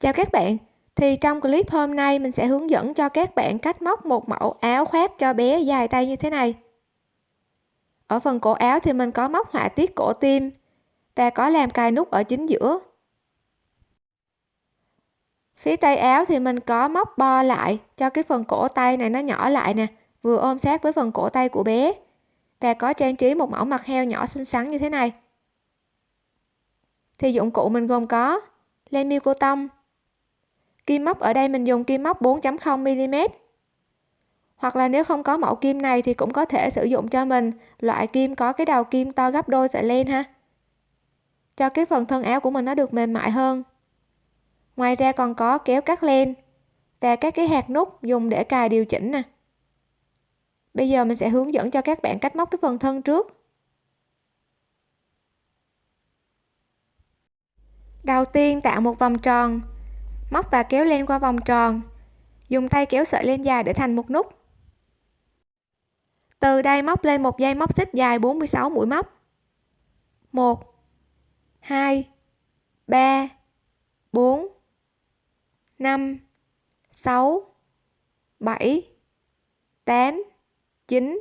Chào các bạn, thì trong clip hôm nay mình sẽ hướng dẫn cho các bạn cách móc một mẫu áo khoác cho bé dài tay như thế này. Ở phần cổ áo thì mình có móc họa tiết cổ tim và có làm cài nút ở chính giữa. Phía tay áo thì mình có móc bo lại cho cái phần cổ tay này nó nhỏ lại nè, vừa ôm sát với phần cổ tay của bé. Và có trang trí một mẫu mặt heo nhỏ xinh xắn như thế này. Thì dụng cụ mình gồm có len miêu cô tông, kim móc, ở đây mình dùng kim móc 4.0 mm. Hoặc là nếu không có mẫu kim này thì cũng có thể sử dụng cho mình. Loại kim có cái đầu kim to gấp đôi sợi len ha. Cho cái phần thân áo của mình nó được mềm mại hơn. Ngoài ra còn có kéo cắt len và các cái hạt nút dùng để cài điều chỉnh nè. Bây giờ mình sẽ hướng dẫn cho các bạn cách móc cái phần thân trước. Đầu tiên tạo một vòng tròn móc và kéo len qua vòng tròn. Dùng tay kéo sợi len dài để thành một nút. Từ đây móc lên một dây móc xích dài 46 mũi móc. 1 2 3 4 5 6 7 8 9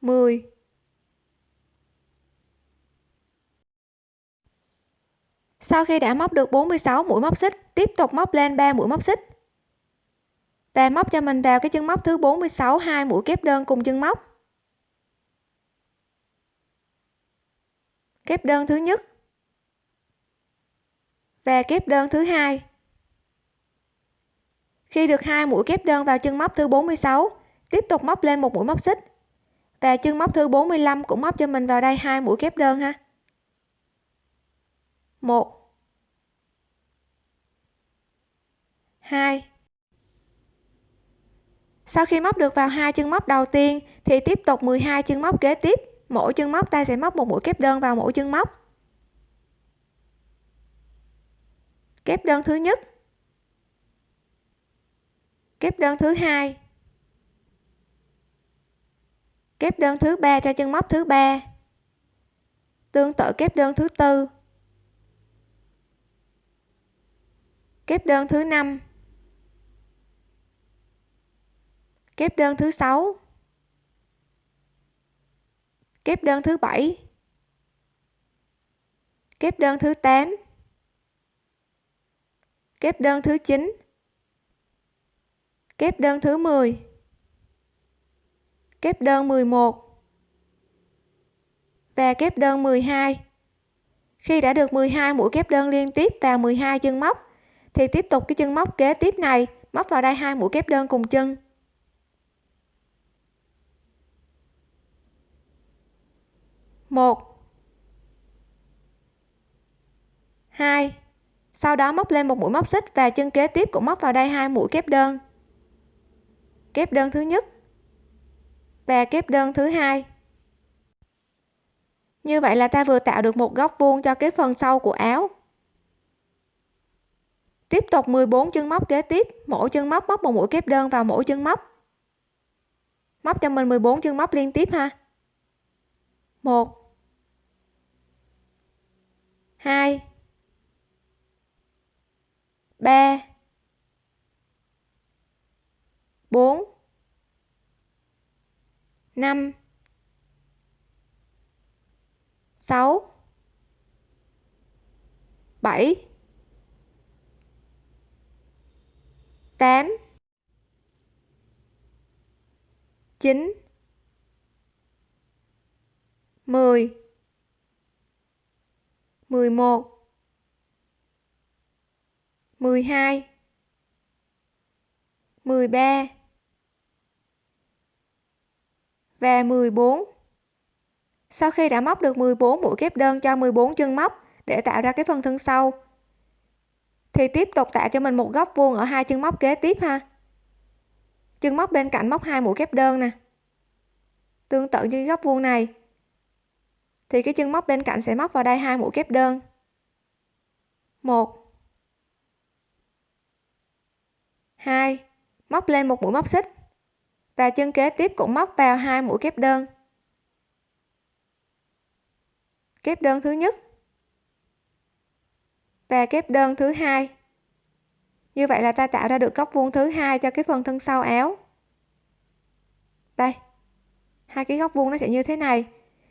10 sau khi đã móc được 46 mũi móc xích, tiếp tục móc lên 3 mũi móc xích. Và móc cho mình vào cái chân móc thứ 46 hai mũi kép đơn cùng chân móc. Kép đơn thứ nhất và kép đơn thứ hai. Khi được hai mũi kép đơn vào chân móc thứ 46 tiếp tục móc lên một mũi móc xích. Và chân móc thứ 45 cũng móc cho mình vào đây hai mũi kép đơn ha một. Hai. Sau khi móc được vào hai chân móc đầu tiên, thì tiếp tục 12 chân móc kế tiếp. Mỗi chân móc ta sẽ móc một mũi kép đơn vào mỗi chân móc. Kép đơn thứ nhất. Kép đơn thứ hai. Kép đơn thứ ba cho chân móc thứ ba. Tương tự kép đơn thứ tư. Kép đơn thứ 5 kép đơn thứ 6 kép đơn thứ 7 kép đơn thứ 8 kép đơn thứ 9 kép đơn thứ 10 kép đơn 11 và kép đơn 12 khi đã được 12 mũi kép đơn liên tiếp vào 12 chân móc thì tiếp tục cái chân móc kế tiếp này. Móc vào đây hai mũi kép đơn cùng chân. Một. Hai. Sau đó móc lên một mũi móc xích và chân kế tiếp cũng móc vào đây hai mũi kép đơn. Kép đơn thứ nhất và kép đơn thứ hai. Như vậy là ta vừa tạo được một góc vuông cho cái phần sau của áo tiếp tục 14 chân móc kế tiếp. Mỗi chân móc móc một mũi kép đơn vào mỗi chân móc. Móc cho mình 14 chân móc liên tiếp ha. 1 2 3 4 5 6 7 8 9 10 11 12 13 và 14 sau khi đã móc được 14 mũi kép đơn cho 14 chân móc để tạo ra cái phần thân sau thì tiếp tục tạo cho mình một góc vuông ở hai chân móc kế tiếp ha. Chân móc bên cạnh móc hai mũi kép đơn nè. Tương tự như góc vuông này. Thì cái chân móc bên cạnh sẽ móc vào đây hai mũi kép đơn. Một. Hai. Móc lên một mũi móc xích. Và chân kế tiếp cũng móc vào hai mũi kép đơn. Kép đơn thứ nhất và kép đơn thứ hai. Như vậy là ta tạo ra được góc vuông thứ hai cho cái phần thân sau áo. Đây, hai cái góc vuông nó sẽ như thế này.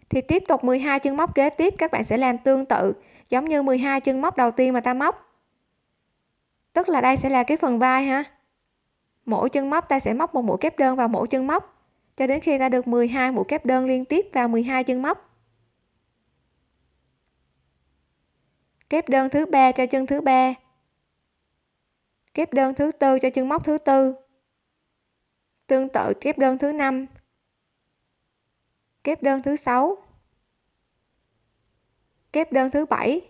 Thì tiếp tục 12 chân móc kế tiếp, các bạn sẽ làm tương tự, giống như 12 chân móc đầu tiên mà ta móc. Tức là đây sẽ là cái phần vai ha. Mỗi chân móc ta sẽ móc một mũi kép đơn vào mỗi chân móc. Cho đến khi ta được 12 mũi kép đơn liên tiếp vào 12 chân móc. Kép đơn thứ ba cho chân thứ ba. Kép đơn thứ tư cho chân móc thứ tư. Tương tự kép đơn thứ năm. Kép đơn thứ sáu. Kép đơn thứ bảy.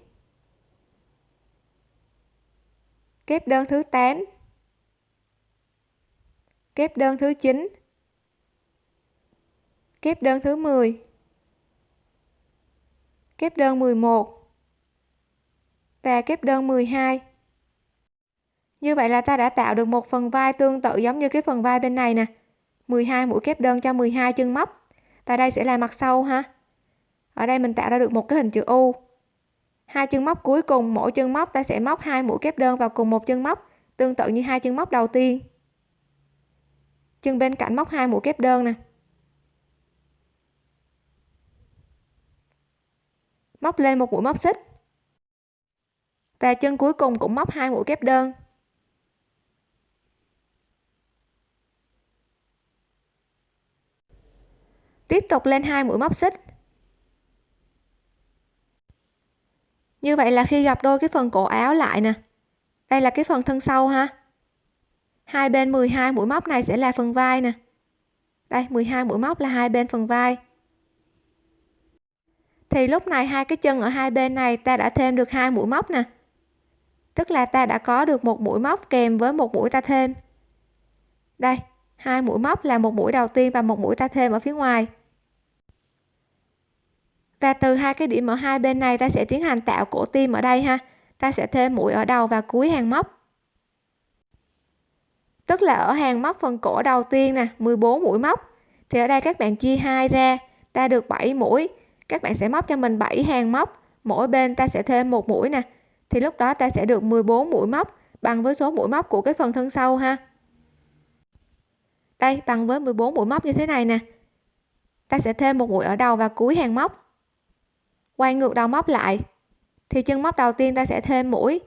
Kép đơn thứ 8 kép đơn thứ 9 kép đơn thứ 10 kép đơn 11 và kép đơn 12 như vậy là ta đã tạo được một phần vai tương tự giống như cái phần vai bên này nè. 12 mũi kép đơn cho 12 chân móc. Và đây sẽ là mặt sau ha. Ở đây mình tạo ra được một cái hình chữ U. Hai chân móc cuối cùng, mỗi chân móc ta sẽ móc hai mũi kép đơn vào cùng một chân móc, tương tự như hai chân móc đầu tiên. Chân bên cạnh móc hai mũi kép đơn nè. Móc lên một mũi móc xích và chân cuối cùng cũng móc hai mũi kép đơn. Tiếp tục lên hai mũi móc xích. Như vậy là khi gặp đôi cái phần cổ áo lại nè. Đây là cái phần thân sau ha. Hai bên 12 mũi móc này sẽ là phần vai nè. Đây 12 mũi móc là hai bên phần vai. Thì lúc này hai cái chân ở hai bên này ta đã thêm được hai mũi móc nè tức là ta đã có được một mũi móc kèm với một mũi ta thêm. Đây, hai mũi móc là một mũi đầu tiên và một mũi ta thêm ở phía ngoài. Và từ hai cái điểm ở hai bên này, ta sẽ tiến hành tạo cổ tim ở đây ha. Ta sẽ thêm mũi ở đầu và cuối hàng móc. Tức là ở hàng móc phần cổ đầu tiên nè 14 mũi móc. Thì ở đây các bạn chia hai ra, ta được 7 mũi. Các bạn sẽ móc cho mình 7 hàng móc. Mỗi bên ta sẽ thêm một mũi nè thì lúc đó ta sẽ được 14 mũi móc bằng với số mũi móc của cái phần thân sau ha. Đây, bằng với 14 mũi móc như thế này nè. Ta sẽ thêm một mũi ở đầu và cuối hàng móc. Quay ngược đầu móc lại, thì chân móc đầu tiên ta sẽ thêm mũi,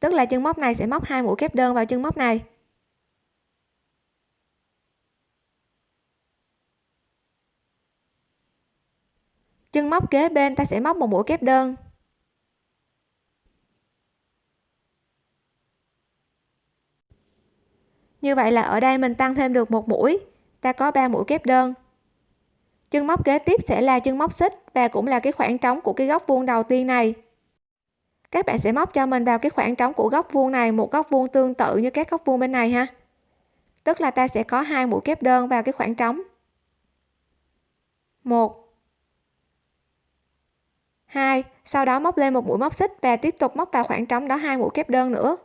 tức là chân móc này sẽ móc hai mũi kép đơn vào chân móc này. Chân móc kế bên ta sẽ móc một mũi kép đơn. Như vậy là ở đây mình tăng thêm được một mũi. Ta có 3 mũi kép đơn. Chân móc kế tiếp sẽ là chân móc xích và cũng là cái khoảng trống của cái góc vuông đầu tiên này. Các bạn sẽ móc cho mình vào cái khoảng trống của góc vuông này, một góc vuông tương tự như các góc vuông bên này ha. Tức là ta sẽ có hai mũi kép đơn vào cái khoảng trống. Một. Hai. Sau đó móc lên một mũi móc xích và tiếp tục móc vào khoảng trống đó hai mũi kép đơn nữa.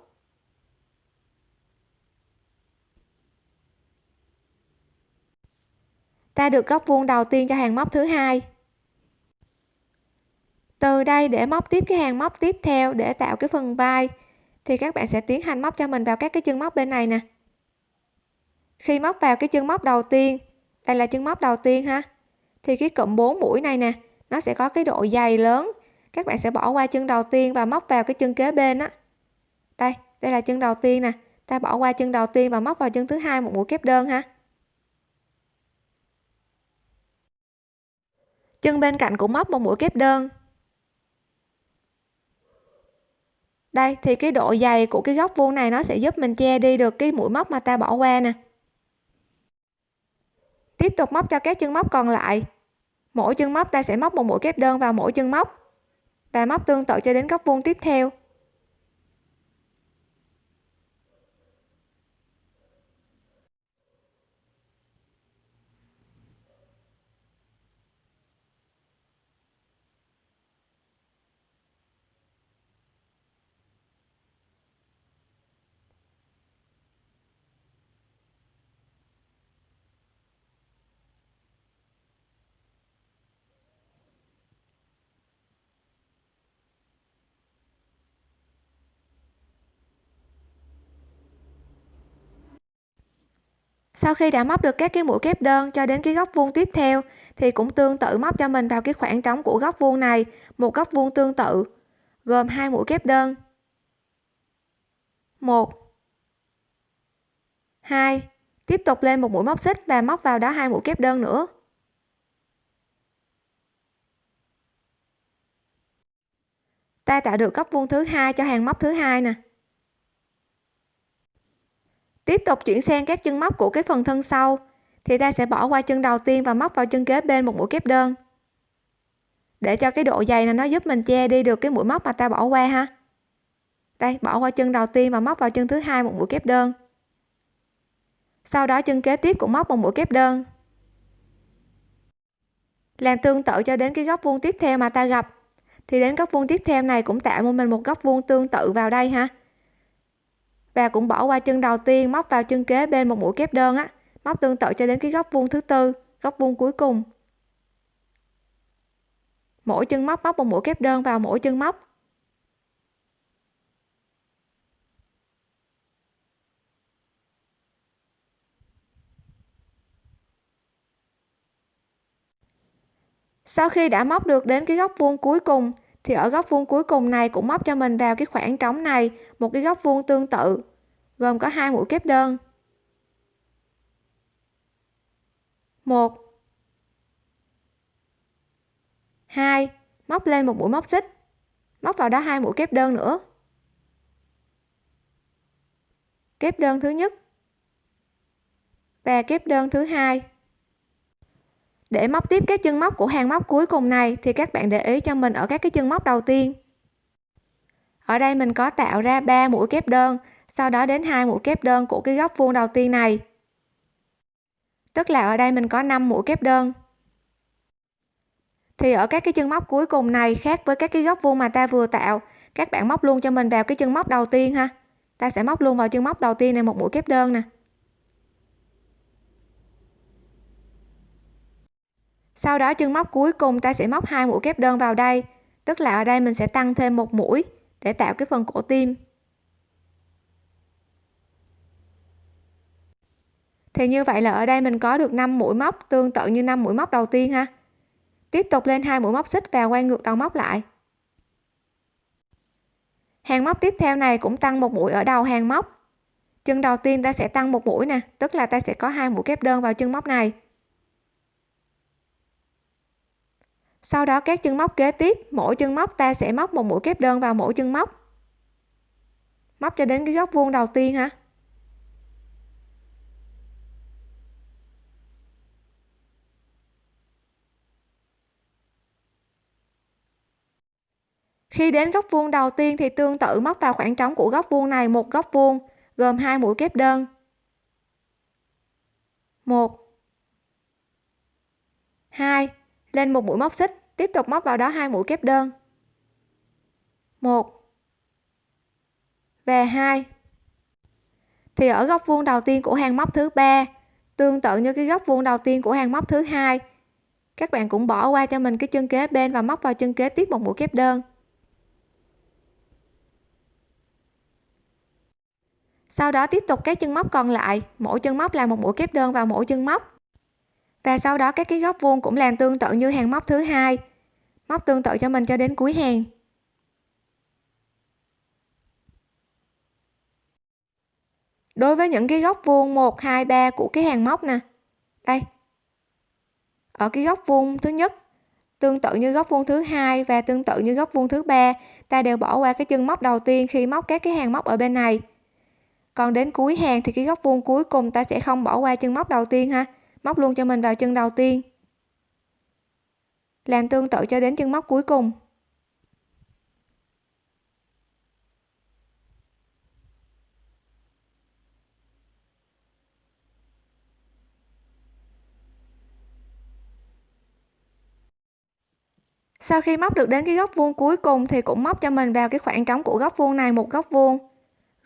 Ta được góc vuông đầu tiên cho hàng móc thứ hai. Từ đây để móc tiếp cái hàng móc tiếp theo để tạo cái phần vai, thì các bạn sẽ tiến hành móc cho mình vào các cái chân móc bên này nè. Khi móc vào cái chân móc đầu tiên, đây là chân móc đầu tiên ha, thì cái cụm 4 mũi này nè, nó sẽ có cái độ dày lớn. Các bạn sẽ bỏ qua chân đầu tiên và móc vào cái chân kế bên á. Đây đây là chân đầu tiên nè, ta bỏ qua chân đầu tiên và móc vào chân thứ hai một mũi kép đơn ha. Chân bên cạnh cũng móc một mũi kép đơn. Đây, thì cái độ dày của cái góc vuông này nó sẽ giúp mình che đi được cái mũi móc mà ta bỏ qua nè. Tiếp tục móc cho các chân móc còn lại. Mỗi chân móc ta sẽ móc một mũi kép đơn vào mỗi chân móc. Và móc tương tự cho đến góc vuông tiếp theo. Sau khi đã móc được các cái mũi kép đơn cho đến cái góc vuông tiếp theo, thì cũng tương tự móc cho mình vào cái khoảng trống của góc vuông này, một góc vuông tương tự, gồm hai mũi kép đơn. Một. Hai. Tiếp tục lên một mũi móc xích và móc vào đó hai mũi kép đơn nữa. Ta tạo được góc vuông thứ hai cho hàng móc thứ hai nè tiếp tục chuyển sang các chân móc của cái phần thân sau, thì ta sẽ bỏ qua chân đầu tiên và móc vào chân kế bên một mũi kép đơn. Để cho cái độ dày này nó giúp mình che đi được cái mũi móc mà ta bỏ qua ha. Đây, bỏ qua chân đầu tiên và móc vào chân thứ hai một mũi kép đơn. Sau đó chân kế tiếp cũng móc một mũi kép đơn. Làm tương tự cho đến cái góc vuông tiếp theo mà ta gặp, thì đến góc vuông tiếp theo này cũng tạo cho mình một góc vuông tương tự vào đây ha và cũng bỏ qua chân đầu tiên, móc vào chân kế bên một mũi kép đơn á. Móc tương tự cho đến cái góc vuông thứ tư, góc vuông cuối cùng. Mỗi chân móc móc một mũi kép đơn vào mỗi chân móc. Sau khi đã móc được đến cái góc vuông cuối cùng, thì ở góc vuông cuối cùng này cũng móc cho mình vào cái khoảng trống này, một cái góc vuông tương tự gồm có hai mũi kép đơn. Một. Hai. Móc lên một mũi móc xích. Móc vào đó hai mũi kép đơn nữa. Kép đơn thứ nhất và kép đơn thứ hai. Để móc tiếp các chân móc của hàng móc cuối cùng này, thì các bạn để ý cho mình ở các cái chân móc đầu tiên. Ở đây mình có tạo ra 3 mũi kép đơn sau đó đến hai mũi kép đơn của cái góc vuông đầu tiên này. Tức là ở đây mình có 5 mũi kép đơn. Thì ở các cái chân móc cuối cùng này khác với các cái góc vuông mà ta vừa tạo, các bạn móc luôn cho mình vào cái chân móc đầu tiên ha. Ta sẽ móc luôn vào chân móc đầu tiên này một mũi kép đơn nè. Sau đó chân móc cuối cùng ta sẽ móc hai mũi kép đơn vào đây. Tức là ở đây mình sẽ tăng thêm một mũi để tạo cái phần cổ tim. Thì như vậy là ở đây mình có được 5 mũi móc, tương tự như 5 mũi móc đầu tiên ha. Tiếp tục lên hai mũi móc xích và quay ngược đầu móc lại. Hàng móc tiếp theo này cũng tăng một mũi ở đầu hàng móc. Chân đầu tiên ta sẽ tăng một mũi nè, tức là ta sẽ có hai mũi kép đơn vào chân móc này. Sau đó các chân móc kế tiếp, mỗi chân móc ta sẽ móc một mũi kép đơn vào mỗi chân móc. Móc cho đến cái góc vuông đầu tiên ha. Khi đến góc vuông đầu tiên thì tương tự móc vào khoảng trống của góc vuông này, một góc vuông, gồm hai mũi kép đơn. Một. Hai. Lên một mũi móc xích, tiếp tục móc vào đó hai mũi kép đơn. Một. Và hai. Thì ở góc vuông đầu tiên của hàng móc thứ ba, tương tự như cái góc vuông đầu tiên của hàng móc thứ hai, các bạn cũng bỏ qua cho mình cái chân kế bên và móc vào chân kế tiếp một mũi kép đơn. Sau đó tiếp tục các chân móc còn lại. Mỗi chân móc là một mũi kép đơn vào mỗi chân móc. Và sau đó các cái góc vuông cũng làm tương tự như hàng móc thứ hai. Móc tương tự cho mình cho đến cuối hàng. Đối với những cái góc vuông 1 2 3 của cái hàng móc nè. Đây. Ở cái góc vuông thứ nhất, tương tự như góc vuông thứ hai và tương tự như góc vuông thứ ba, ta đều bỏ qua cái chân móc đầu tiên khi móc các cái hàng móc ở bên này còn đến cuối hàng thì cái góc vuông cuối cùng ta sẽ không bỏ qua chân móc đầu tiên ha. Móc luôn cho mình vào chân đầu tiên. Làm tương tự cho đến chân móc cuối cùng. Sau khi móc được đến cái góc vuông cuối cùng thì cũng móc cho mình vào cái khoảng trống của góc vuông này, một góc vuông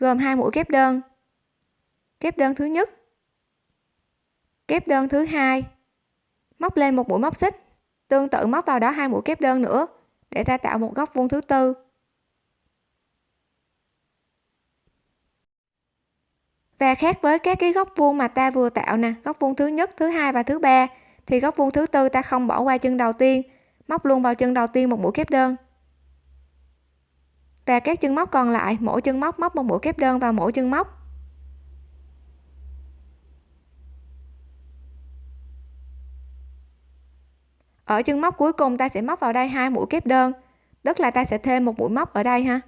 gồm hai mũi kép đơn. Kép đơn thứ nhất. Kép đơn thứ hai. Móc lên một mũi móc xích. Tương tự móc vào đó hai mũi kép đơn nữa, để ta tạo một góc vuông thứ tư. Và khác với các cái góc vuông mà ta vừa tạo nè, góc vuông thứ nhất, thứ hai và thứ ba, thì góc vuông thứ tư ta không bỏ qua chân đầu tiên, móc luôn vào chân đầu tiên một mũi kép đơn và các chân móc còn lại, mỗi chân móc móc một mũi kép đơn vào mỗi chân móc. Ở chân móc cuối cùng ta sẽ móc vào đây hai mũi kép đơn, tức là ta sẽ thêm một mũi móc ở đây ha.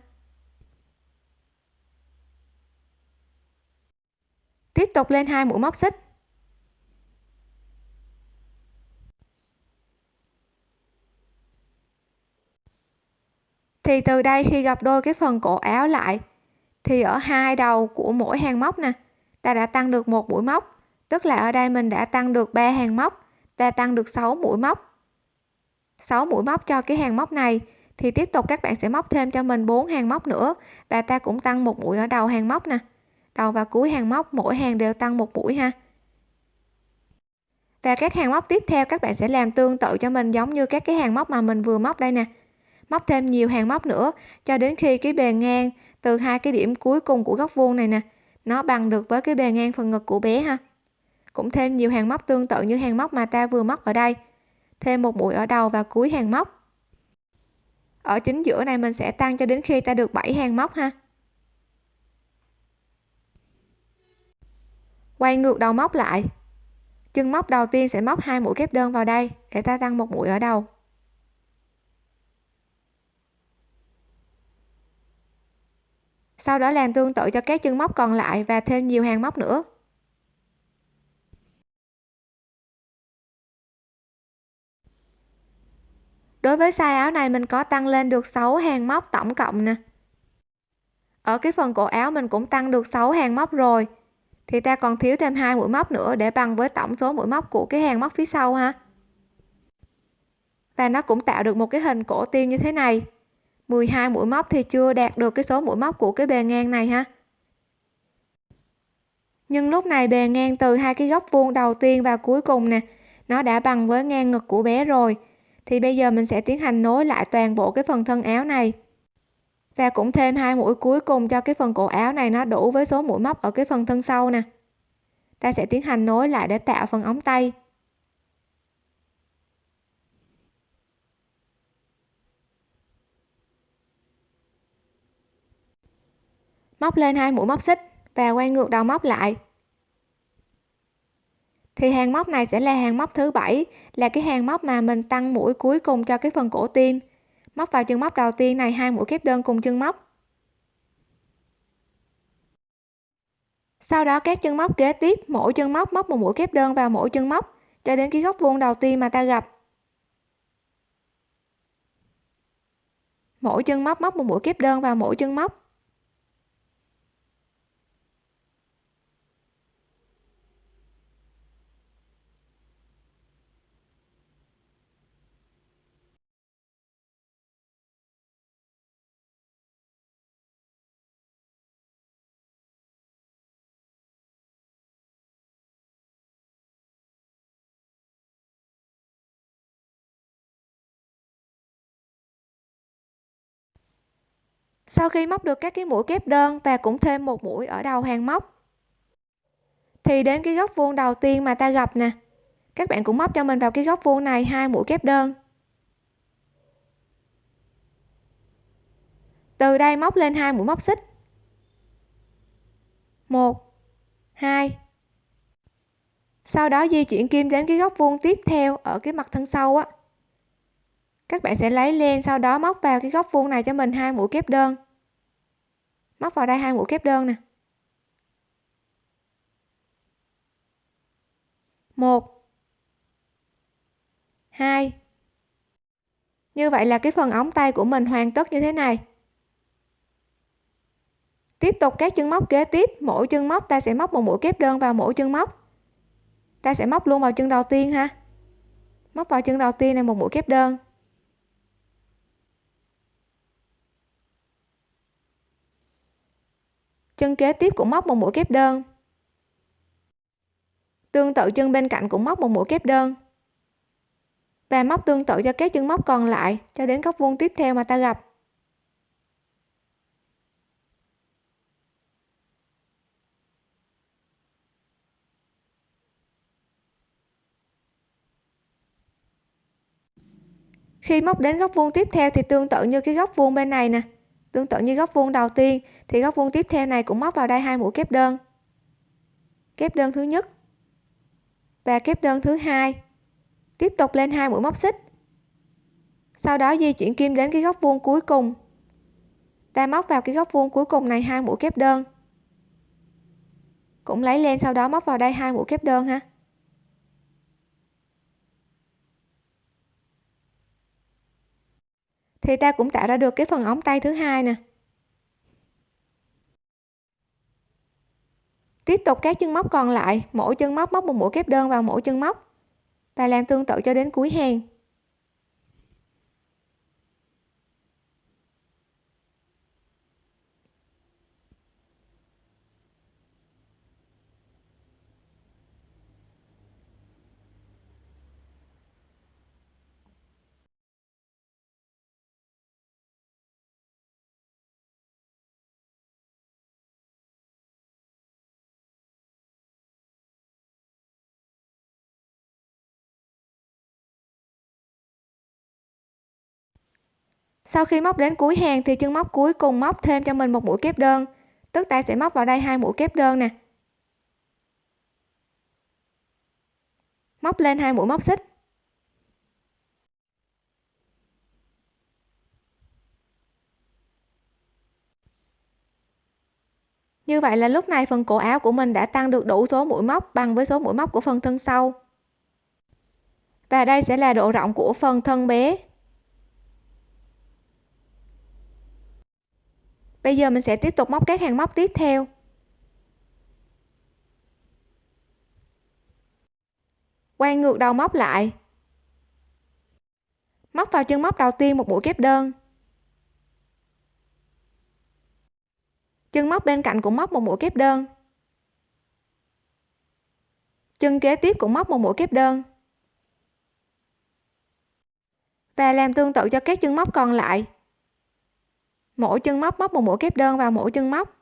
Tiếp tục lên hai mũi móc xích. Thì từ đây khi gặp đôi cái phần cổ áo lại, thì ở hai đầu của mỗi hàng móc nè, ta đã tăng được một mũi móc. Tức là ở đây mình đã tăng được ba hàng móc, ta tăng được 6 mũi móc. 6 mũi móc cho cái hàng móc này, thì tiếp tục các bạn sẽ móc thêm cho mình 4 hàng móc nữa, và ta cũng tăng một mũi ở đầu hàng móc nè. Đầu và cuối hàng móc, mỗi hàng đều tăng một mũi ha. Và các hàng móc tiếp theo các bạn sẽ làm tương tự cho mình giống như các cái hàng móc mà mình vừa móc đây nè móc thêm nhiều hàng móc nữa, cho đến khi cái bề ngang từ hai cái điểm cuối cùng của góc vuông này nè, nó bằng được với cái bề ngang phần ngực của bé ha. Cũng thêm nhiều hàng móc tương tự như hàng móc mà ta vừa móc ở đây, thêm một mũi ở đầu và cuối hàng móc. Ở chính giữa này mình sẽ tăng cho đến khi ta được 7 hàng móc ha. Quay ngược đầu móc lại, chân móc đầu tiên sẽ móc hai mũi kép đơn vào đây để ta tăng một mũi ở đầu. Sau đó làm tương tự cho các chân móc còn lại và thêm nhiều hàng móc nữa. Đối với size áo này, mình có tăng lên được 6 hàng móc tổng cộng nè. Ở cái phần cổ áo, mình cũng tăng được 6 hàng móc rồi. Thì ta còn thiếu thêm hai mũi móc nữa để bằng với tổng số mũi móc của cái hàng móc phía sau ha. Và nó cũng tạo được một cái hình cổ tiêu như thế này. 12 mũi móc thì chưa đạt được cái số mũi móc của cái bề ngang này ha. Nhưng lúc này bề ngang từ hai cái góc vuông đầu tiên và cuối cùng nè, nó đã bằng với ngang ngực của bé rồi. Thì bây giờ mình sẽ tiến hành nối lại toàn bộ cái phần thân áo này. Và cũng thêm hai mũi cuối cùng cho cái phần cổ áo này nó đủ với số mũi móc ở cái phần thân sau nè. Ta sẽ tiến hành nối lại để tạo phần ống tay. Móc lên hai mũi móc xích và quay ngược đầu móc lại. Thì hàng móc này sẽ là hàng móc thứ bảy, là cái hàng móc mà mình tăng mũi cuối cùng cho cái phần cổ tim. Móc vào chân móc đầu tiên này, hai mũi kép đơn cùng chân móc. Sau đó các chân móc kế tiếp, mỗi chân móc móc một mũi kép đơn vào mỗi chân móc, cho đến cái góc vuông đầu tiên mà ta gặp. Mỗi chân móc móc một mũi kép đơn vào mỗi chân móc. Sau khi móc được các cái mũi kép đơn và cũng thêm một mũi ở đầu hàng móc, thì đến cái góc vuông đầu tiên mà ta gặp nè. Các bạn cũng móc cho mình vào cái góc vuông này hai mũi kép đơn. Từ đây móc lên hai mũi móc xích. Một, hai. Sau đó di chuyển kim đến cái góc vuông tiếp theo ở cái mặt thân sau á. Các bạn sẽ lấy len sau đó móc vào cái góc vuông này cho mình hai mũi kép đơn móc vào đây hai mũi kép đơn nè. Một. Hai. Như vậy là cái phần ống tay của mình hoàn tất như thế này. Tiếp tục các chân móc kế tiếp, mỗi chân móc ta sẽ móc một mũi kép đơn vào mỗi chân móc. Ta sẽ móc luôn vào chân đầu tiên ha. Móc vào chân đầu tiên này một mũi kép đơn. chân kế tiếp cũng móc một mũi kép đơn. Tương tự chân bên cạnh cũng móc một mũi kép đơn. Và móc tương tự cho các chân móc còn lại cho đến góc vuông tiếp theo mà ta gặp. Khi móc đến góc vuông tiếp theo thì tương tự như cái góc vuông bên này nè tương tự như góc vuông đầu tiên, thì góc vuông tiếp theo này cũng móc vào đây hai mũi kép đơn. Kép đơn thứ nhất và kép đơn thứ hai tiếp tục lên hai mũi móc xích. Sau đó di chuyển kim đến cái góc vuông cuối cùng. Ta móc vào cái góc vuông cuối cùng này hai mũi kép đơn. Cũng lấy lên sau đó móc vào đây hai mũi kép đơn ha. Thì ta cũng tạo ra được cái phần ống tay thứ hai nè. Tiếp tục các chân móc còn lại, mỗi chân móc móc một mũi kép đơn vào mỗi chân móc. Và làm tương tự cho đến cuối hàng. Sau khi móc đến cuối hàng thì chân móc cuối cùng móc thêm cho mình một mũi kép đơn. Tức ta sẽ móc vào đây hai mũi kép đơn nè. Móc lên hai mũi móc xích. Như vậy là lúc này phần cổ áo của mình đã tăng được đủ số mũi móc bằng với số mũi móc của phần thân sau. Và đây sẽ là độ rộng của phần thân bé. Bây giờ mình sẽ tiếp tục móc các hàng móc tiếp theo. Quay ngược đầu móc lại. Móc vào chân móc đầu tiên một mũi kép đơn. Chân móc bên cạnh cũng móc một mũi kép đơn. Chân kế tiếp cũng móc một mũi kép đơn. Và làm tương tự cho các chân móc còn lại mỗi chân móc móc một mũi kép đơn vào mỗi chân móc.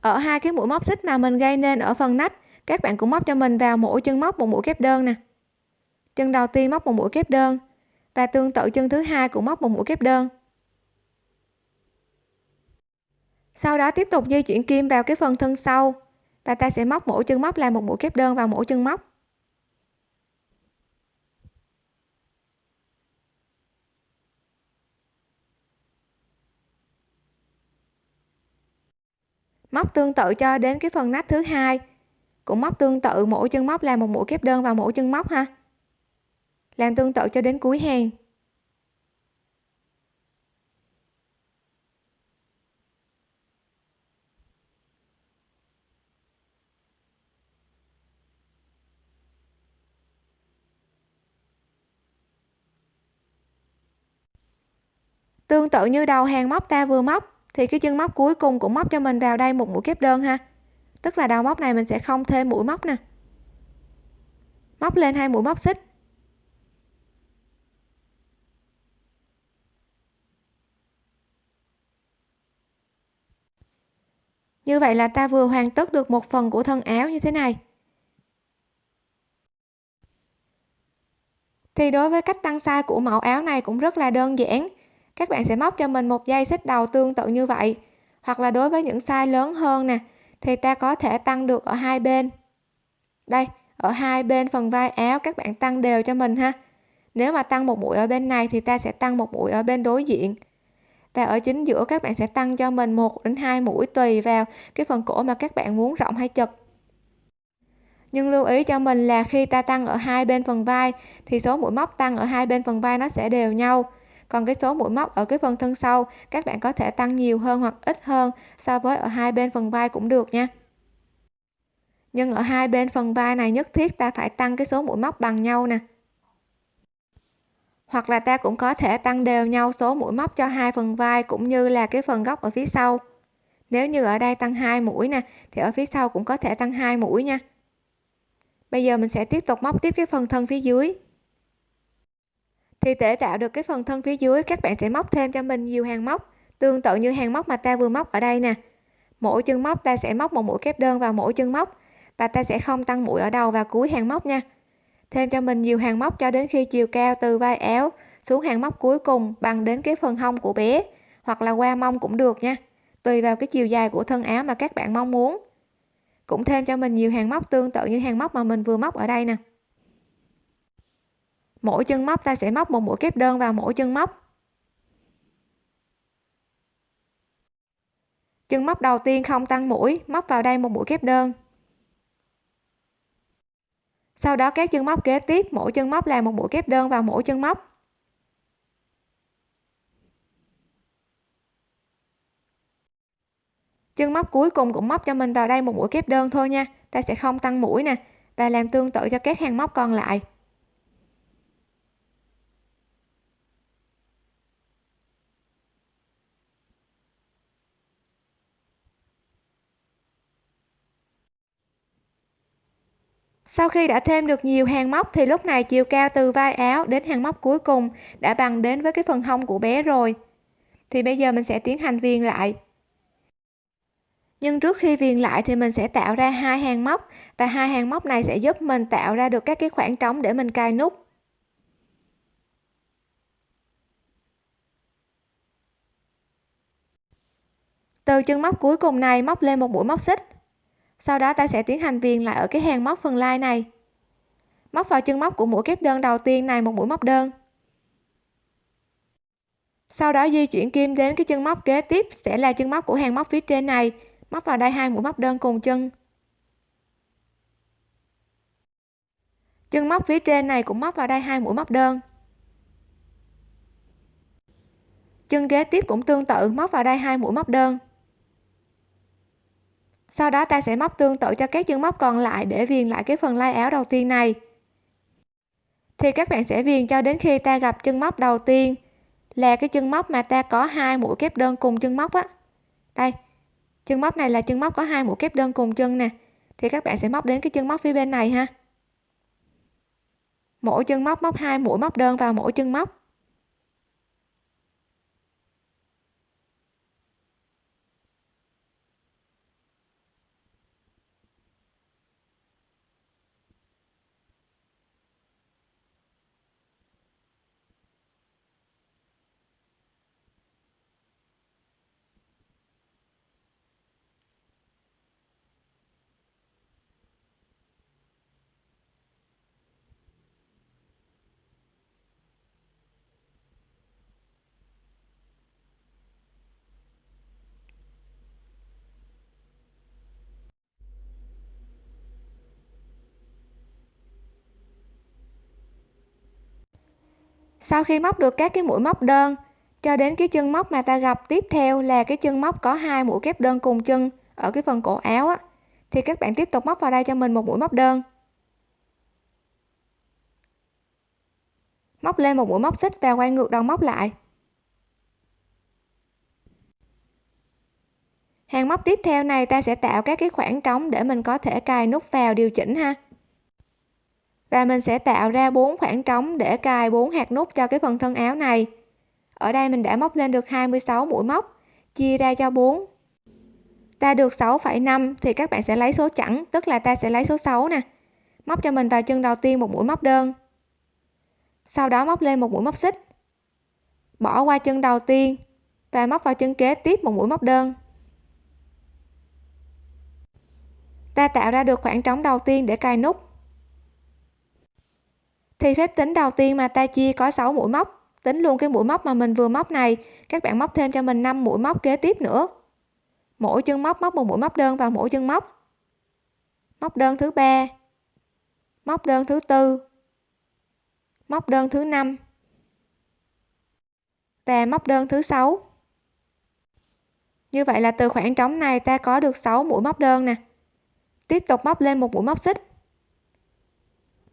Ở hai cái mũi móc xích mà mình gây nên ở phần nách, các bạn cũng móc cho mình vào mỗi chân móc một mũi kép đơn nè. Chân đầu tiên móc một mũi kép đơn và tương tự chân thứ hai cũng móc một mũi kép đơn. Sau đó tiếp tục di chuyển kim vào cái phần thân sau và ta sẽ móc mỗi chân móc là một mũi kép đơn vào mỗi chân móc. Móc tương tự cho đến cái phần nách thứ hai. Cũng móc tương tự mỗi chân móc là một mũi kép đơn vào mỗi chân móc ha. Làm tương tự cho đến cuối hàng. Tương tự như đầu hàng móc ta vừa móc, thì cái chân móc cuối cùng cũng móc cho mình vào đây một mũi kép đơn ha. Tức là đầu móc này mình sẽ không thêm mũi móc nè. Móc lên hai mũi móc xích. Như vậy là ta vừa hoàn tất được một phần của thân áo như thế này. Thì đối với cách tăng size của mẫu áo này cũng rất là đơn giản các bạn sẽ móc cho mình một dây xích đầu tương tự như vậy. Hoặc là đối với những size lớn hơn nè, thì ta có thể tăng được ở hai bên. Đây, ở hai bên phần vai áo các bạn tăng đều cho mình ha. Nếu mà tăng một mũi ở bên này thì ta sẽ tăng một mũi ở bên đối diện. Và ở chính giữa các bạn sẽ tăng cho mình một đến hai mũi tùy vào cái phần cổ mà các bạn muốn rộng hay chật. Nhưng lưu ý cho mình là khi ta tăng ở hai bên phần vai, thì số mũi móc tăng ở hai bên phần vai nó sẽ đều nhau còn cái số mũi móc ở cái phần thân sau, các bạn có thể tăng nhiều hơn hoặc ít hơn so với ở hai bên phần vai cũng được nha. Nhưng ở hai bên phần vai này nhất thiết ta phải tăng cái số mũi móc bằng nhau nè. Hoặc là ta cũng có thể tăng đều nhau số mũi móc cho hai phần vai cũng như là cái phần góc ở phía sau. Nếu như ở đây tăng hai mũi nè, thì ở phía sau cũng có thể tăng hai mũi nha. Bây giờ mình sẽ tiếp tục móc tiếp cái phần thân phía dưới thì để tạo được cái phần thân phía dưới, các bạn sẽ móc thêm cho mình nhiều hàng móc. Tương tự như hàng móc mà ta vừa móc ở đây nè. Mỗi chân móc ta sẽ móc một mũi kép đơn vào mỗi chân móc và ta sẽ không tăng mũi ở đầu và cuối hàng móc nha. Thêm cho mình nhiều hàng móc cho đến khi chiều cao từ vai áo xuống hàng móc cuối cùng bằng đến cái phần hông của bé hoặc là qua mông cũng được nha, tùy vào cái chiều dài của thân áo mà các bạn mong muốn. Cũng thêm cho mình nhiều hàng móc tương tự như hàng móc mà mình vừa móc ở đây nè mỗi chân móc ta sẽ móc một mũi kép đơn vào mỗi chân móc. Chân móc đầu tiên không tăng mũi, móc vào đây một mũi kép đơn. Sau đó các chân móc kế tiếp, mỗi chân móc là một mũi kép đơn vào mỗi chân móc. Chân móc cuối cùng cũng móc cho mình vào đây một mũi kép đơn thôi nha, ta sẽ không tăng mũi nè, và làm tương tự cho các hàng móc còn lại. Sau khi đã thêm được nhiều hàng móc thì lúc này chiều cao từ vai áo đến hàng móc cuối cùng đã bằng đến với cái phần hông của bé rồi. Thì bây giờ mình sẽ tiến hành viền lại. Nhưng trước khi viền lại thì mình sẽ tạo ra hai hàng móc và hai hàng móc này sẽ giúp mình tạo ra được các cái khoảng trống để mình cài nút. Từ chân móc cuối cùng này móc lên một mũi móc xích sau đó ta sẽ tiến hành viền lại ở cái hàng móc phần lai này. Móc vào chân móc của mũi kép đơn đầu tiên này, một mũi móc đơn. Sau đó di chuyển kim đến cái chân móc kế tiếp, sẽ là chân móc của hàng móc phía trên này. Móc vào đây hai mũi móc đơn cùng chân. Chân móc phía trên này cũng móc vào đây hai mũi móc đơn. Chân kế tiếp cũng tương tự, móc vào đây hai mũi móc đơn sau đó ta sẽ móc tương tự cho các chân móc còn lại để viền lại cái phần lai áo đầu tiên này. Thì các bạn sẽ viền cho đến khi ta gặp chân móc đầu tiên là cái chân móc mà ta có hai mũi kép đơn cùng chân móc á. Đây, chân móc này là chân móc có hai mũi kép đơn cùng chân nè. Thì các bạn sẽ móc đến cái chân móc phía bên này ha. Mỗi chân móc móc hai mũi móc đơn vào mỗi chân móc. Sau khi móc được các cái mũi móc đơn, cho đến cái chân móc mà ta gặp tiếp theo là cái chân móc có hai mũi kép đơn cùng chân ở cái phần cổ áo á, thì các bạn tiếp tục móc vào đây cho mình một mũi móc đơn. Móc lên một mũi móc xích và quay ngược đầu móc lại. Hàng móc tiếp theo này ta sẽ tạo các cái khoảng trống để mình có thể cài nút vào điều chỉnh ha và mình sẽ tạo ra bốn khoảng trống để cài bốn hạt nút cho cái phần thân áo này. Ở đây mình đã móc lên được 26 mũi móc chia ra cho 4 ta được 6,5 thì các bạn sẽ lấy số chẵn tức là ta sẽ lấy số 6 nè. Móc cho mình vào chân đầu tiên một mũi móc đơn. Sau đó móc lên một mũi móc xích. Bỏ qua chân đầu tiên và móc vào chân kế tiếp một mũi móc đơn. Ta tạo ra được khoảng trống đầu tiên để cài nút thì phép tính đầu tiên mà ta chia có 6 mũi móc, tính luôn cái mũi móc mà mình vừa móc này, các bạn móc thêm cho mình 5 mũi móc kế tiếp nữa. Mỗi chân móc móc một mũi móc đơn vào mỗi chân móc. Móc đơn thứ ba, móc đơn thứ tư, móc đơn thứ năm và móc đơn thứ sáu. Như vậy là từ khoảng trống này ta có được 6 mũi móc đơn nè. Tiếp tục móc lên một mũi móc xích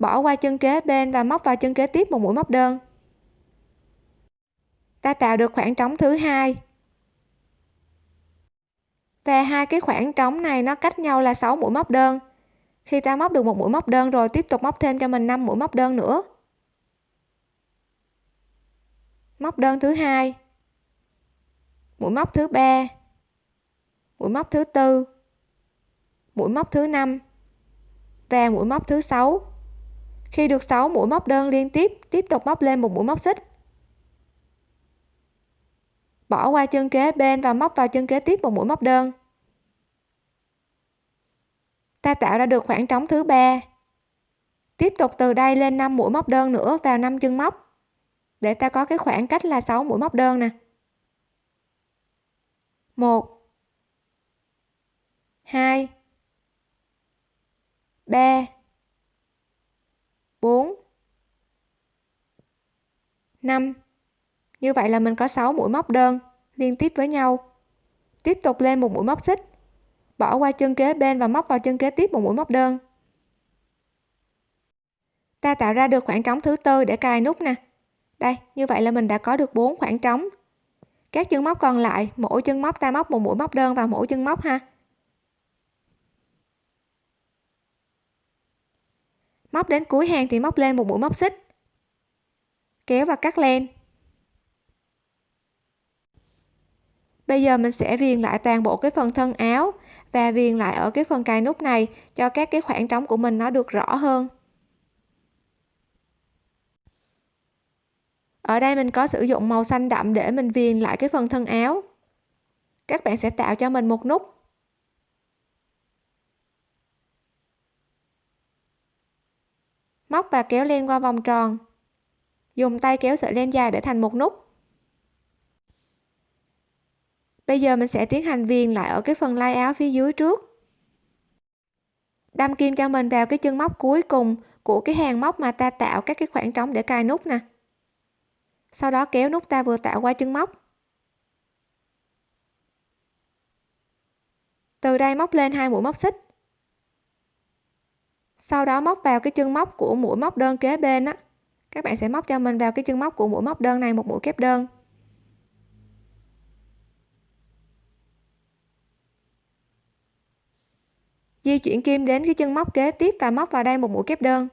bỏ qua chân kế bên và móc vào chân kế tiếp một mũi móc đơn. Ta tạo được khoảng trống thứ hai. Và hai cái khoảng trống này nó cách nhau là 6 mũi móc đơn. Khi ta móc được một mũi móc đơn rồi, tiếp tục móc thêm cho mình 5 mũi móc đơn nữa. Móc đơn thứ hai. Mũi móc thứ ba. Mũi móc thứ tư. Mũi móc thứ năm. Và mũi móc thứ sáu khi được 6 mũi móc đơn liên tiếp tiếp tục móc lên một mũi móc xích. Bỏ qua chân kế bên và móc vào chân kế tiếp một mũi móc đơn. Ta tạo ra được khoảng trống thứ ba. Tiếp tục từ đây lên 5 mũi móc đơn nữa vào 5 chân móc. Để ta có cái khoảng cách là 6 mũi móc đơn nè. 1 2 3 4 5 như vậy là mình có 6 mũi móc đơn liên tiếp với nhau. Tiếp tục lên một mũi móc xích. Bỏ qua chân kế bên và móc vào chân kế tiếp một mũi móc đơn. Ta tạo ra được khoảng trống thứ tư để cài nút nè. Đây, như vậy là mình đã có được 4 khoảng trống. Các chân móc còn lại, mỗi chân móc ta móc một mũi móc đơn vào mỗi chân móc ha. Móc đến cuối hàng thì móc lên một mũi móc xích. Kéo và cắt len. Bây giờ mình sẽ viền lại toàn bộ cái phần thân áo và viền lại ở cái phần cài nút này cho các cái khoảng trống của mình nó được rõ hơn. Ở đây mình có sử dụng màu xanh đậm để mình viền lại cái phần thân áo. Các bạn sẽ tạo cho mình một nút. Móc và kéo len qua vòng tròn. Dùng tay kéo sợi len dài để thành một nút. Bây giờ mình sẽ tiến hành viền lại ở cái phần lai áo phía dưới trước. Đâm kim cho mình vào cái chân móc cuối cùng của cái hàng móc mà ta tạo các cái khoảng trống để cài nút nè. Sau đó kéo nút ta vừa tạo qua chân móc. Từ đây móc lên hai mũi móc xích sau đó móc vào cái chân móc của mũi móc đơn kế bên á. Các bạn sẽ móc cho mình vào cái chân móc của mũi móc đơn này, một mũi kép đơn. Di chuyển kim đến cái chân móc kế tiếp và móc vào đây một mũi kép đơn.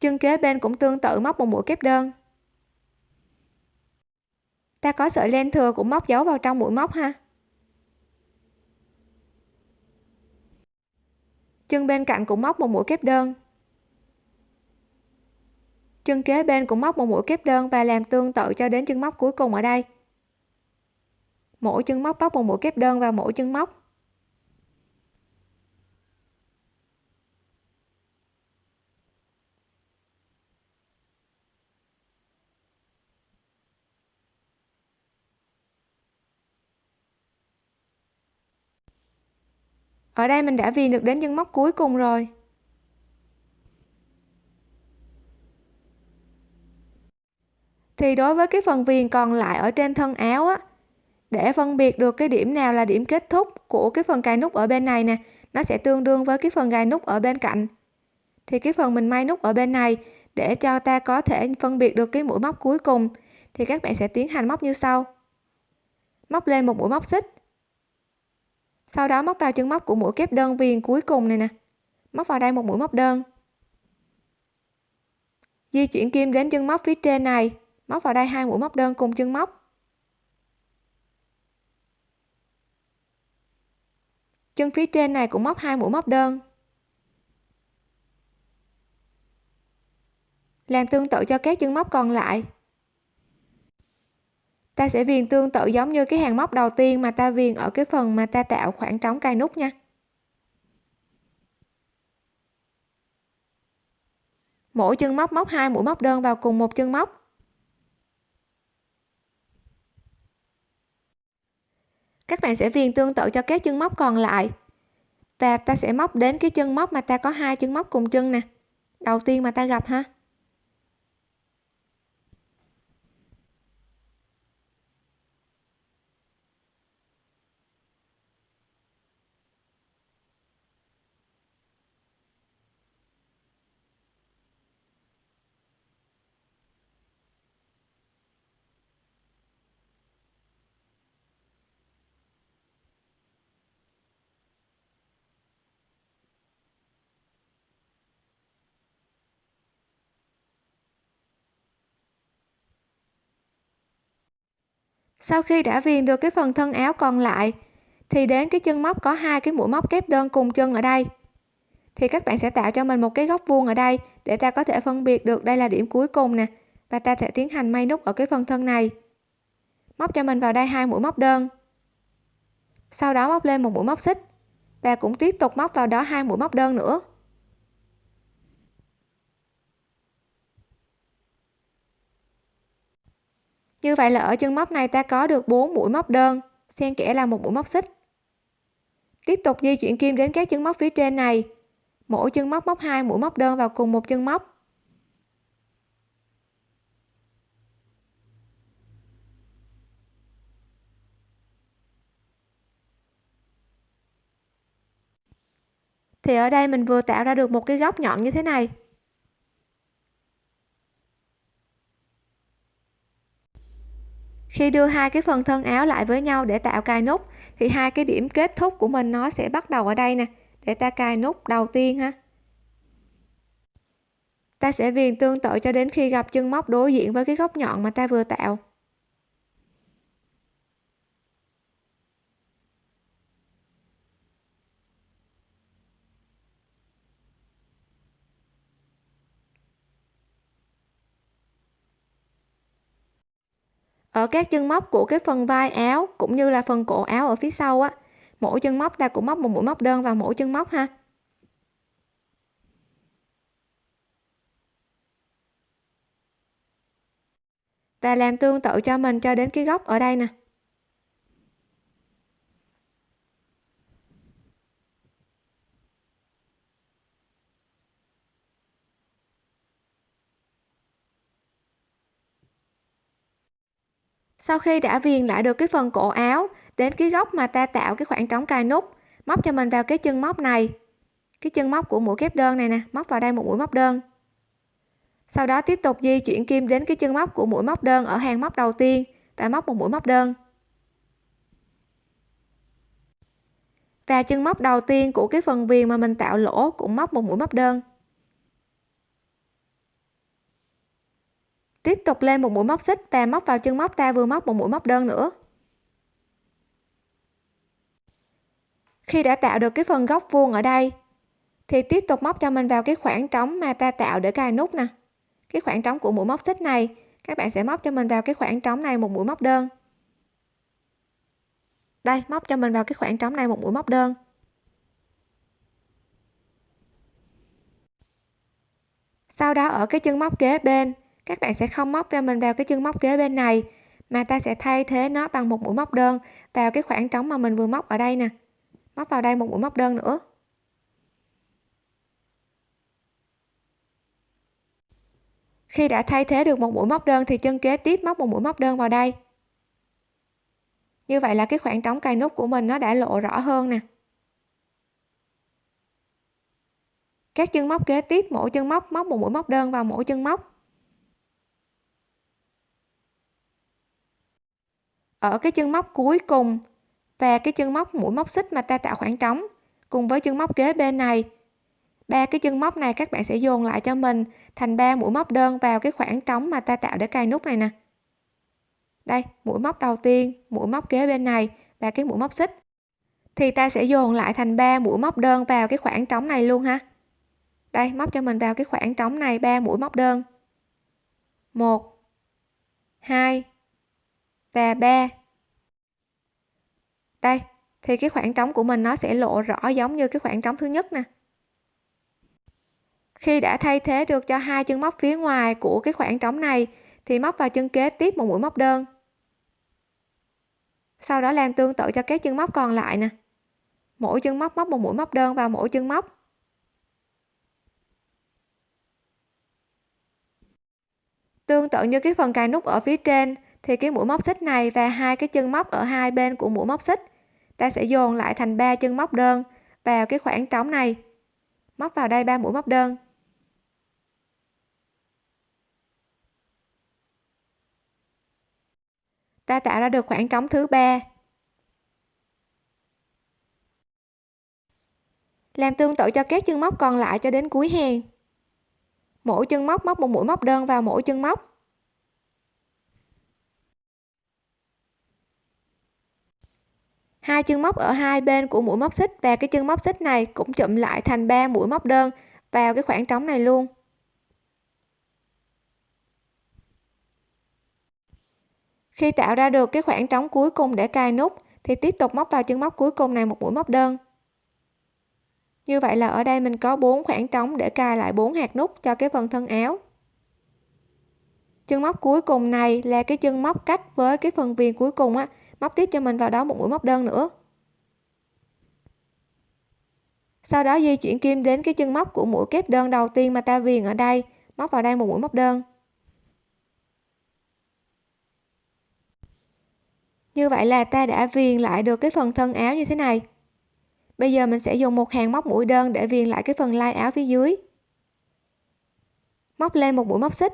Chân kế bên cũng tương tự, móc một mũi kép đơn. Ta có sợi len thừa cũng móc dấu vào trong mũi móc ha. Chân bên cạnh cũng móc một mũi kép đơn. Chân kế bên cũng móc một mũi kép đơn và làm tương tự cho đến chân móc cuối cùng ở đây. Mỗi chân móc móc một mũi kép đơn vào mỗi chân móc ở đây mình đã viền được đến chân móc cuối cùng rồi. Thì đối với cái phần viền còn lại ở trên thân áo á, để phân biệt được cái điểm nào là điểm kết thúc của cái phần cài nút ở bên này nè, nó sẽ tương đương với cái phần gài nút ở bên cạnh. Thì cái phần mình may nút ở bên này, để cho ta có thể phân biệt được cái mũi móc cuối cùng, thì các bạn sẽ tiến hành móc như sau. Móc lên một mũi móc xích sau đó móc vào chân móc của mũi kép đơn viền cuối cùng này nè. Móc vào đây một mũi móc đơn. Di chuyển kim đến chân móc phía trên này. Móc vào đây hai mũi móc đơn cùng chân móc. Chân phía trên này cũng móc hai mũi móc đơn. Làm tương tự cho các chân móc còn lại ta sẽ viền tương tự giống như cái hàng móc đầu tiên mà ta viền ở cái phần mà ta tạo khoảng trống cài nút nha. Mỗi chân móc móc hai mũi móc đơn vào cùng một chân móc. Các bạn sẽ viền tương tự cho các chân móc còn lại. Và ta sẽ móc đến cái chân móc mà ta có hai chân móc cùng chân nè. Đầu tiên mà ta gặp ha. Sau khi đã viền được cái phần thân áo còn lại, thì đến cái chân móc có hai cái mũi móc kép đơn cùng chân ở đây. Thì các bạn sẽ tạo cho mình một cái góc vuông ở đây để ta có thể phân biệt được đây là điểm cuối cùng nè, và ta sẽ tiến hành may nút ở cái phần thân này. Móc cho mình vào đây hai mũi móc đơn. Sau đó móc lên một mũi móc xích, và cũng tiếp tục móc vào đó hai mũi móc đơn nữa. Như vậy là ở chân móc này ta có được 4 mũi móc đơn. Xen kẽ là một mũi móc xích. Tiếp tục di chuyển kim đến các chân móc phía trên này. Mỗi chân móc móc hai mũi móc đơn vào cùng một chân móc. Thì ở đây mình vừa tạo ra được một cái góc nhọn như thế này. Khi đưa hai cái phần thân áo lại với nhau để tạo cài nút, thì hai cái điểm kết thúc của mình nó sẽ bắt đầu ở đây nè, để ta cài nút đầu tiên ha. Ta sẽ viền tương tự cho đến khi gặp chân móc đối diện với cái góc nhọn mà ta vừa tạo. Ở các chân móc của cái phần vai áo cũng như là phần cổ áo ở phía sau á, mỗi chân móc ta cũng móc một mũi móc đơn vào mỗi chân móc ha. Và làm tương tự cho mình cho đến cái góc ở đây nè. Sau khi đã viền lại được cái phần cổ áo đến cái góc mà ta tạo cái khoảng trống cài nút, móc cho mình vào cái chân móc này. Cái chân móc của mũi kép đơn này nè, móc vào đây một mũi móc đơn. Sau đó tiếp tục di chuyển kim đến cái chân móc của mũi móc đơn ở hàng móc đầu tiên và móc một mũi móc đơn. Và chân móc đầu tiên của cái phần viền mà mình tạo lỗ cũng móc một mũi móc đơn. Tiếp tục lên một mũi móc xích và móc vào chân móc, ta vừa móc một mũi móc đơn nữa. Khi đã tạo được cái phần góc vuông ở đây, thì tiếp tục móc cho mình vào cái khoảng trống mà ta tạo để cài nút nè. Cái khoảng trống của mũi móc xích này, các bạn sẽ móc cho mình vào cái khoảng trống này một mũi móc đơn. Đây, móc cho mình vào cái khoảng trống này một mũi móc đơn. Sau đó ở cái chân móc kế bên các bạn sẽ không móc cho mình vào cái chân móc kế bên này, mà ta sẽ thay thế nó bằng một mũi móc đơn vào cái khoảng trống mà mình vừa móc ở đây nè. Móc vào đây một mũi móc đơn nữa. Khi đã thay thế được một mũi móc đơn thì chân kế tiếp móc một mũi móc đơn vào đây. Như vậy là cái khoảng trống cài nút của mình nó đã lộ rõ hơn nè. Các chân móc kế tiếp mỗi chân móc móc một mũi móc đơn vào mỗi chân móc. Ở cái chân móc cuối cùng và cái chân móc mũi móc xích mà ta tạo khoảng trống cùng với chân móc kế bên này. Ba cái chân móc này các bạn sẽ dồn lại cho mình thành ba mũi móc đơn vào cái khoảng trống mà ta tạo để cài nút này nè. Đây, mũi móc đầu tiên, mũi móc kế bên này và cái mũi móc xích. Thì ta sẽ dồn lại thành ba mũi móc đơn vào cái khoảng trống này luôn ha. Đây, móc cho mình vào cái khoảng trống này, ba mũi móc đơn. Một, hai và 3 đây, thì cái khoảng trống của mình nó sẽ lộ rõ giống như cái khoảng trống thứ nhất nè. Khi đã thay thế được cho hai chân móc phía ngoài của cái khoảng trống này, thì móc vào chân kế tiếp một mũi móc đơn. Sau đó làm tương tự cho các chân móc còn lại nè. Mỗi chân móc móc một mũi móc đơn vào mỗi chân móc. Tương tự như cái phần cài nút ở phía trên thì cái mũi móc xích này và hai cái chân móc ở hai bên của mũi móc xích, ta sẽ dồn lại thành ba chân móc đơn vào cái khoảng trống này. Móc vào đây ba mũi móc đơn. Ta tạo ra được khoảng trống thứ ba. Làm tương tự cho các chân móc còn lại cho đến cuối hàng. Mỗi chân móc móc một mũi móc đơn vào mỗi chân móc. Hai chân móc ở hai bên của mũi móc xích và cái chân móc xích này cũng chụm lại thành ba mũi móc đơn vào cái khoảng trống này luôn. Khi tạo ra được cái khoảng trống cuối cùng để cài nút thì tiếp tục móc vào chân móc cuối cùng này một mũi móc đơn. Như vậy là ở đây mình có bốn khoảng trống để cài lại bốn hạt nút cho cái phần thân áo. Chân móc cuối cùng này là cái chân móc cách với cái phần viền cuối cùng á móc tiếp cho mình vào đó một mũi móc đơn nữa. Sau đó di chuyển kim đến cái chân móc của mũi kép đơn đầu tiên mà ta viền ở đây. Móc vào đây một mũi móc đơn. Như vậy là ta đã viền lại được cái phần thân áo như thế này. Bây giờ mình sẽ dùng một hàng móc mũi đơn để viền lại cái phần lai áo phía dưới. Móc lên một mũi móc xích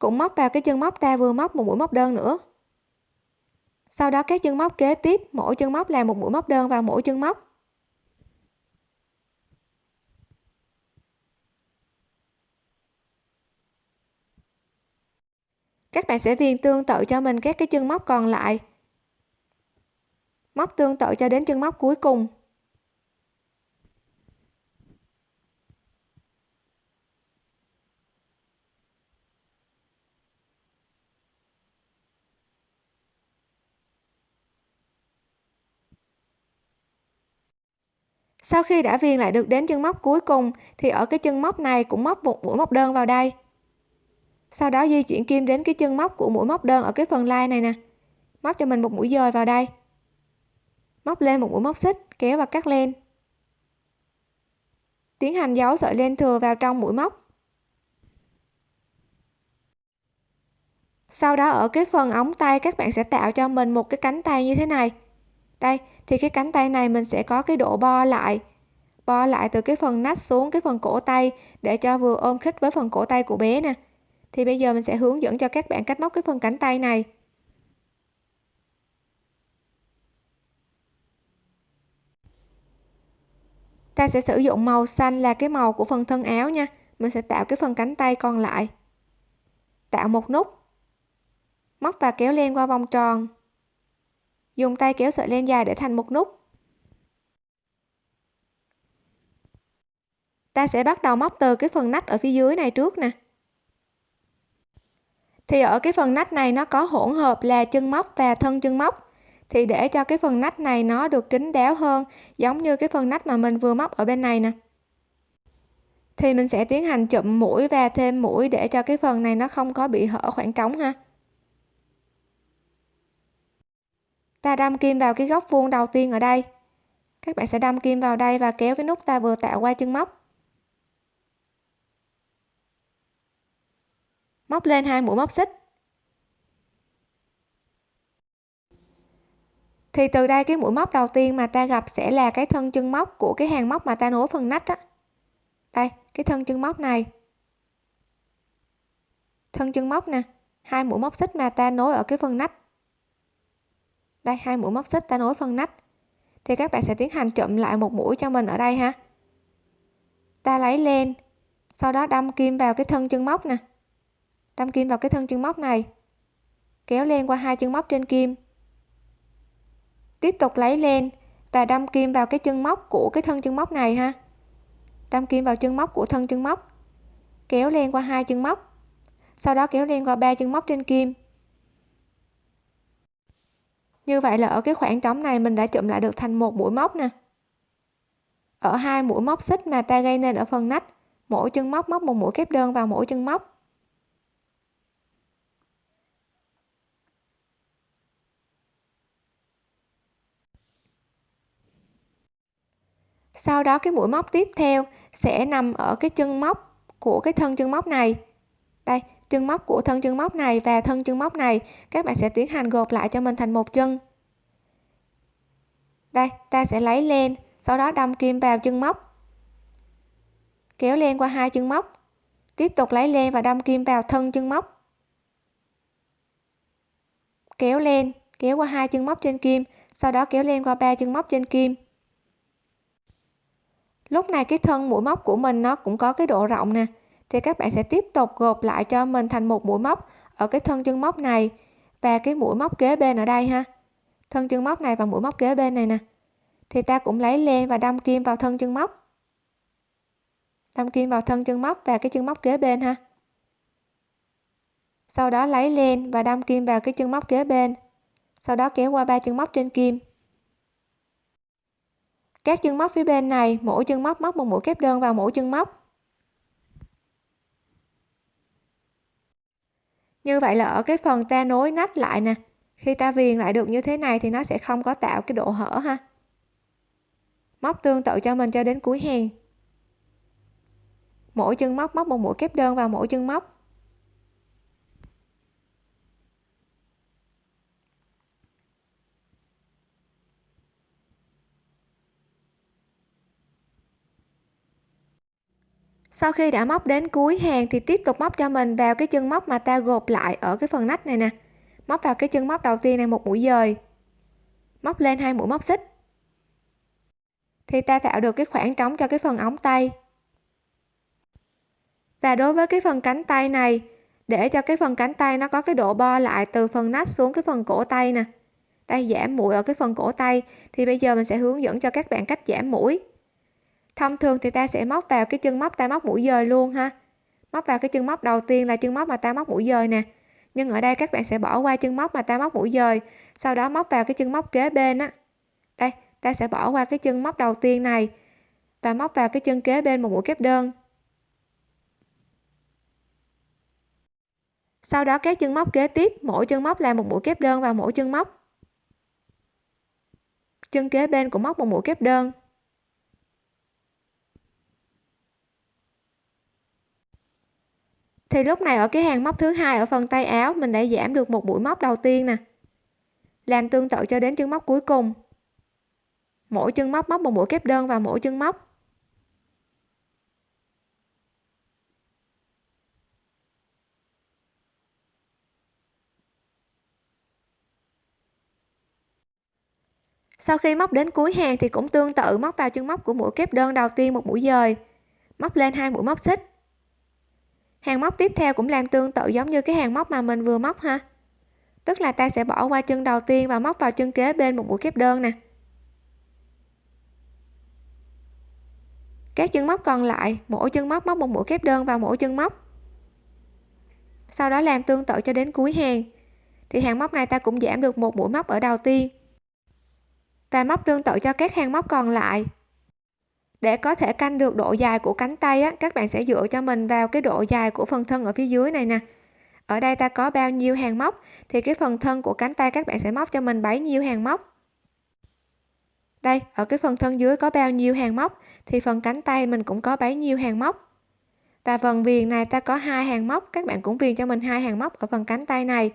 cũng móc vào cái chân móc ta vừa móc một mũi móc đơn nữa. Sau đó các chân móc kế tiếp, mỗi chân móc là một mũi móc đơn vào mỗi chân móc. Các bạn sẽ viền tương tự cho mình các cái chân móc còn lại. Móc tương tự cho đến chân móc cuối cùng. Sau khi đã viền lại được đến chân móc cuối cùng, thì ở cái chân móc này cũng móc một mũi móc đơn vào đây. Sau đó di chuyển kim đến cái chân móc của mũi móc đơn ở cái phần lai này nè. Móc cho mình một mũi dời vào đây. Móc lên một mũi móc xích, kéo và cắt lên tiến hành giấu sợi len thừa vào trong mũi móc. Sau đó ở cái phần ống tay, các bạn sẽ tạo cho mình một cái cánh tay như thế này. Đây thì cái cánh tay này mình sẽ có cái độ bo lại. Bo lại từ cái phần nách xuống cái phần cổ tay để cho vừa ôm khít với phần cổ tay của bé nè. Thì bây giờ mình sẽ hướng dẫn cho các bạn cách móc cái phần cánh tay này. Ta sẽ sử dụng màu xanh là cái màu của phần thân áo nha. Mình sẽ tạo cái phần cánh tay còn lại. Tạo một nút. Móc và kéo len qua vòng tròn dùng tay kéo sợi len dài để thành một nút. Ta sẽ bắt đầu móc từ cái phần nách ở phía dưới này trước nè. Thì ở cái phần nách này nó có hỗn hợp là chân móc và thân chân móc. Thì để cho cái phần nách này nó được kín đáo hơn, giống như cái phần nách mà mình vừa móc ở bên này nè. Thì mình sẽ tiến hành chụm mũi và thêm mũi để cho cái phần này nó không có bị hở khoảng trống ha. Ta đâm kim vào cái góc vuông đầu tiên ở đây. Các bạn sẽ đâm kim vào đây và kéo cái nút ta vừa tạo qua chân móc. Móc lên hai mũi móc xích. Thì từ đây cái mũi móc đầu tiên mà ta gặp sẽ là cái thân chân móc của cái hàng móc mà ta nối phần nách á. Đây, cái thân chân móc này. Thân chân móc nè, hai mũi móc xích mà ta nối ở cái phần nách đây, hai mũi móc xích ta nối phần nách. Thì các bạn sẽ tiến hành chụm lại một mũi cho mình ở đây ha. Ta lấy lên, sau đó đâm kim vào cái thân chân móc nè. Đâm kim vào cái thân chân móc này. Kéo lên qua hai chân móc trên kim. Tiếp tục lấy lên và đâm kim vào cái chân móc của cái thân chân móc này ha. Đâm kim vào chân móc của thân chân móc. Kéo lên qua hai chân móc. Sau đó kéo lên qua ba chân móc trên kim như vậy là ở cái khoảng trống này mình đã chụm lại được thành một mũi móc nè. Ở hai mũi móc xích mà ta gây nên ở phần nách, mỗi chân móc móc một mũi kép đơn vào mỗi chân móc. Sau đó cái mũi móc tiếp theo sẽ nằm ở cái chân móc của cái thân chân móc này. Đây chân móc của thân chân móc này và thân chân móc này. Các bạn sẽ tiến hành gộp lại cho mình thành một chân. Đây, ta sẽ lấy len, sau đó đâm kim vào chân móc. Kéo len qua hai chân móc. Tiếp tục lấy len và đâm kim vào thân chân móc. Kéo len, kéo qua hai chân móc trên kim, sau đó kéo len qua ba chân móc trên kim. Lúc này cái thân mũi móc của mình nó cũng có cái độ rộng nè thì các bạn sẽ tiếp tục gộp lại cho mình thành một mũi móc ở cái thân chân móc này và cái mũi móc kế bên ở đây ha. Thân chân móc này và mũi móc kế bên này nè. Thì ta cũng lấy len và đâm kim vào thân chân móc. Đâm kim vào thân chân móc và cái chân móc kế bên ha. Sau đó lấy len và đâm kim vào cái chân móc kế bên. Sau đó kéo qua ba chân móc trên kim. Các chân móc phía bên này, mỗi chân móc móc một mũi kép đơn vào mỗi chân móc. Như vậy là ở cái phần ta nối nách lại nè, khi ta viền lại được như thế này thì nó sẽ không có tạo cái độ hở ha. Móc tương tự cho mình cho đến cuối hàng. Mỗi chân móc móc một mũi kép đơn vào mỗi chân móc. Sau khi đã móc đến cuối hàng thì tiếp tục móc cho mình vào cái chân móc mà ta gộp lại ở cái phần nách này nè. Móc vào cái chân móc đầu tiên này một mũi dời. Móc lên hai mũi móc xích. Thì ta tạo được cái khoảng trống cho cái phần ống tay. Và đối với cái phần cánh tay này, để cho cái phần cánh tay nó có cái độ bo lại từ phần nách xuống cái phần cổ tay nè. Đây, giảm mũi ở cái phần cổ tay. Thì bây giờ mình sẽ hướng dẫn cho các bạn cách giảm mũi thông thường thì ta sẽ móc vào cái chân móc ta móc mũi dời luôn ha. Móc vào cái chân móc đầu tiên là chân móc mà ta móc mũi dời nè. Nhưng ở đây các bạn sẽ bỏ qua chân móc mà ta móc mũi dời, sau đó móc vào cái chân móc kế bên á. Đây, ta sẽ bỏ qua cái chân móc đầu tiên này và móc vào cái chân kế bên một mũi kép đơn. Sau đó các chân móc kế tiếp, mỗi chân móc là một mũi kép đơn vào mỗi chân móc. Chân kế bên cũng móc một mũi kép đơn. Thì lúc này ở cái hàng móc thứ hai ở phần tay áo, mình đã giảm được một mũi móc đầu tiên nè. Làm tương tự cho đến chân móc cuối cùng. Mỗi chân móc móc một mũi kép đơn vào mỗi chân móc. Sau khi móc đến cuối hàng thì cũng tương tự móc vào chân móc của mũi kép đơn đầu tiên một mũi dời. Móc lên hai mũi móc xích hàng móc tiếp theo cũng làm tương tự giống như cái hàng móc mà mình vừa móc ha. Tức là ta sẽ bỏ qua chân đầu tiên và móc vào chân kế bên một mũi kép đơn nè. Các chân móc còn lại, mỗi chân móc móc một mũi kép đơn vào mỗi chân móc. Sau đó làm tương tự cho đến cuối hàng. Thì hàng móc này ta cũng giảm được một mũi móc ở đầu tiên. Và móc tương tự cho các hàng móc còn lại để có thể canh được độ dài của cánh tay á, các bạn sẽ dựa cho mình vào cái độ dài của phần thân ở phía dưới này nè. Ở đây ta có bao nhiêu hàng móc thì cái phần thân của cánh tay các bạn sẽ móc cho mình bấy nhiêu hàng móc. Đây ở cái phần thân dưới có bao nhiêu hàng móc thì phần cánh tay mình cũng có bấy nhiêu hàng móc. Và phần viền này ta có hai hàng móc các bạn cũng viền cho mình hai hàng móc ở phần cánh tay này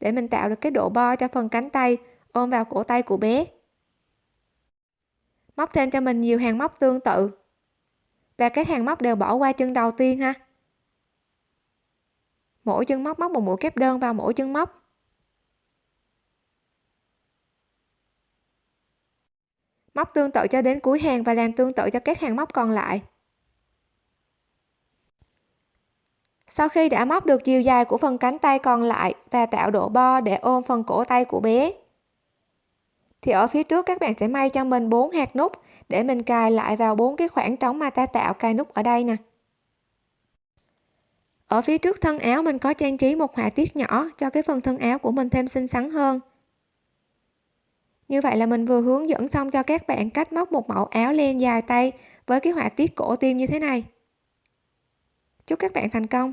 để mình tạo được cái độ bo cho phần cánh tay ôm vào cổ tay của bé móc thêm cho mình nhiều hàng móc tương tự. Và các hàng móc đều bỏ qua chân đầu tiên ha. Mỗi chân móc móc một mũi kép đơn vào mỗi chân móc. Móc tương tự cho đến cuối hàng và làm tương tự cho các hàng móc còn lại. Sau khi đã móc được chiều dài của phần cánh tay còn lại và tạo độ bo để ôm phần cổ tay của bé thì ở phía trước các bạn sẽ may cho mình bốn hạt nút để mình cài lại vào bốn cái khoảng trống mà ta tạo cài nút ở đây nè. Ở phía trước thân áo mình có trang trí một họa tiết nhỏ cho cái phần thân áo của mình thêm xinh xắn hơn. Như vậy là mình vừa hướng dẫn xong cho các bạn cách móc một mẫu áo len dài tay với cái họa tiết cổ tim như thế này. Chúc các bạn thành công!